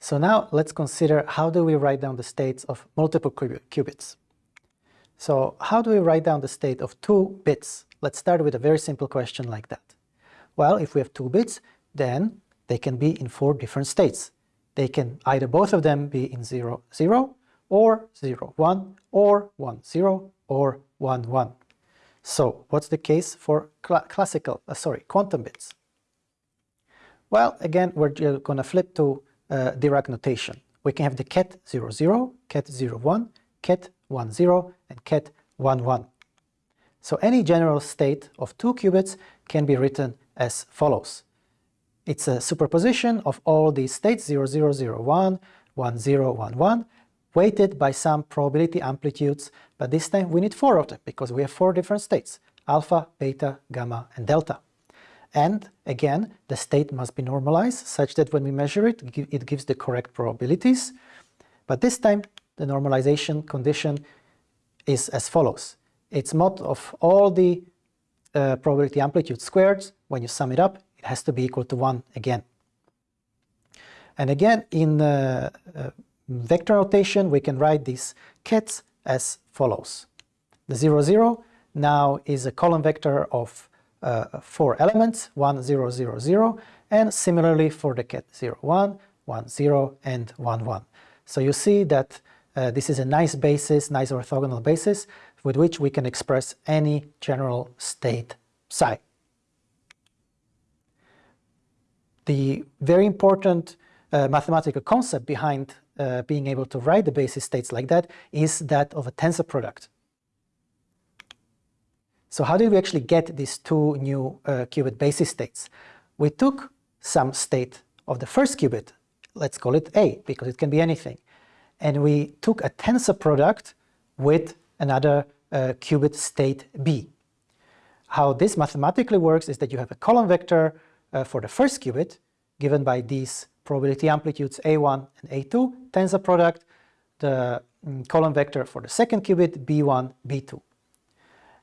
So now let's consider how do we write down the states of multiple qubits. So how do we write down the state of two bits? Let's start with a very simple question like that. Well, if we have two bits, then they can be in four different states. They can either both of them be in 0, 0, or 0, 1, or 1, 0, or 1, 1. So what's the case for cl classical, uh, sorry, quantum bits? Well, again, we're going to flip to uh, Dirac notation. We can have the ket 0, 0, ket 0, 1, ket 1, 0, and ket 1, 1. So any general state of two qubits can be written as follows. It's a superposition of all these states 0, 0, 0, 1, 1, 0, 1, 1, weighted by some probability amplitudes, but this time we need four of them because we have four different states, alpha, beta, gamma, and delta. And again, the state must be normalized such that when we measure it, it gives the correct probabilities. But this time, the normalization condition is as follows. It's mod of all the uh, probability amplitude squared. When you sum it up, it has to be equal to 1 again. And again, in uh, uh, vector notation, we can write these kets as follows. The 0, 0 now is a column vector of uh, four elements, 1, 0, 0, 0, and similarly for the ket 0, 1, 1, 0, and 1, 1. So you see that uh, this is a nice basis, nice orthogonal basis, with which we can express any general state psi. The very important uh, mathematical concept behind uh, being able to write the basis states like that is that of a tensor product. So how did we actually get these two new uh, qubit basis states? We took some state of the first qubit, let's call it A, because it can be anything, and we took a tensor product with another uh, qubit state B. How this mathematically works is that you have a column vector uh, for the first qubit, given by these probability amplitudes A1 and A2, tensor product, the um, column vector for the second qubit B1, B2.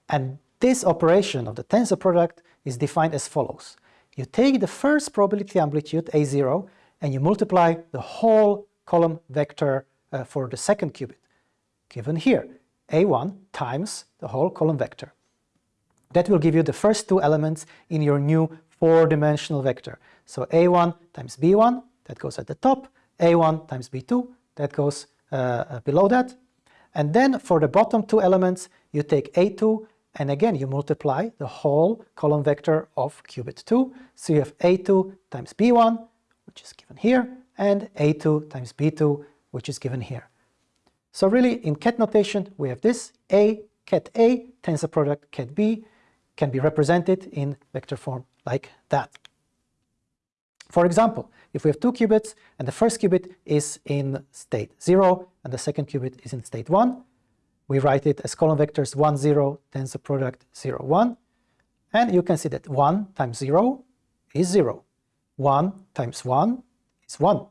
And this operation of the tensor product is defined as follows. You take the first probability amplitude, A0, and you multiply the whole column vector uh, for the second qubit, given here, A1 times the whole column vector. That will give you the first two elements in your new four-dimensional vector. So A1 times B1, that goes at the top, A1 times B2, that goes uh, uh, below that. And then for the bottom two elements, you take A2 and again, you multiply the whole column vector of qubit 2. So you have A2 times B1, which is given here, and A2 times B2, which is given here. So really, in ket notation, we have this A, ket A, tensor product ket B, can be represented in vector form like that. For example, if we have two qubits and the first qubit is in state 0 and the second qubit is in state 1, we write it as column vectors 1, 0, tensor product 0, 1. And you can see that 1 times 0 is 0. 1 times 1 is 1.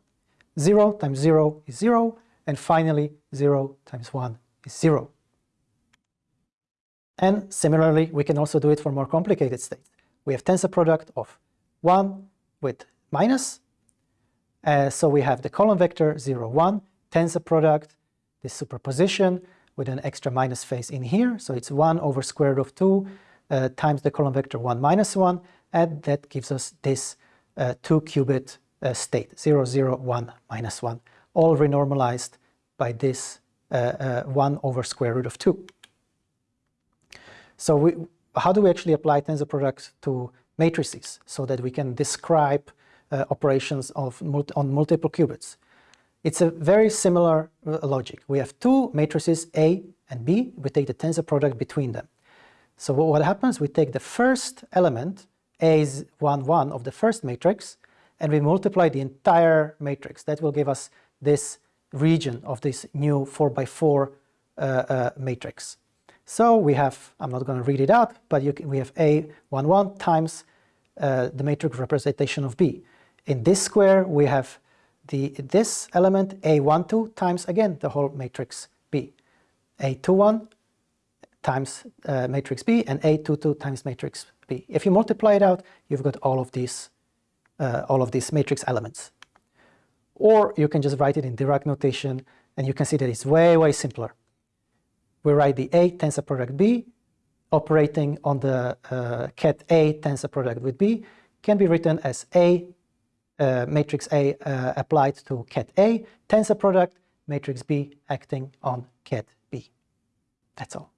0 times 0 is 0. And finally, 0 times 1 is 0. And similarly, we can also do it for more complicated states. We have tensor product of 1 with minus. Uh, so we have the column vector 0, 1, tensor product, this superposition, with an extra minus phase in here. So it's 1 over square root of 2 uh, times the column vector 1 minus 1, and that gives us this uh, 2-qubit uh, state, 0, 0, 1, minus 1, all renormalized by this uh, uh, 1 over square root of 2. So we, how do we actually apply tensor products to matrices so that we can describe uh, operations of on multiple qubits? It's a very similar uh, logic. We have two matrices A and B. We take the tensor product between them. So what happens, we take the first element, A is 1, 1 of the first matrix, and we multiply the entire matrix. That will give us this region of this new 4 by 4 uh, uh, matrix. So we have, I'm not going to read it out, but can, we have A 1, 1 times uh, the matrix representation of B. In this square, we have the, this element A12 times again the whole matrix B. A21 times uh, matrix B and A22 times matrix B. If you multiply it out, you've got all of these, uh, all of these matrix elements. Or you can just write it in Dirac notation and you can see that it's way, way simpler. We write the A tensor product B operating on the uh, ket A tensor product with B can be written as A uh, matrix A uh, applied to ket A, tensor product, matrix B acting on ket B. That's all.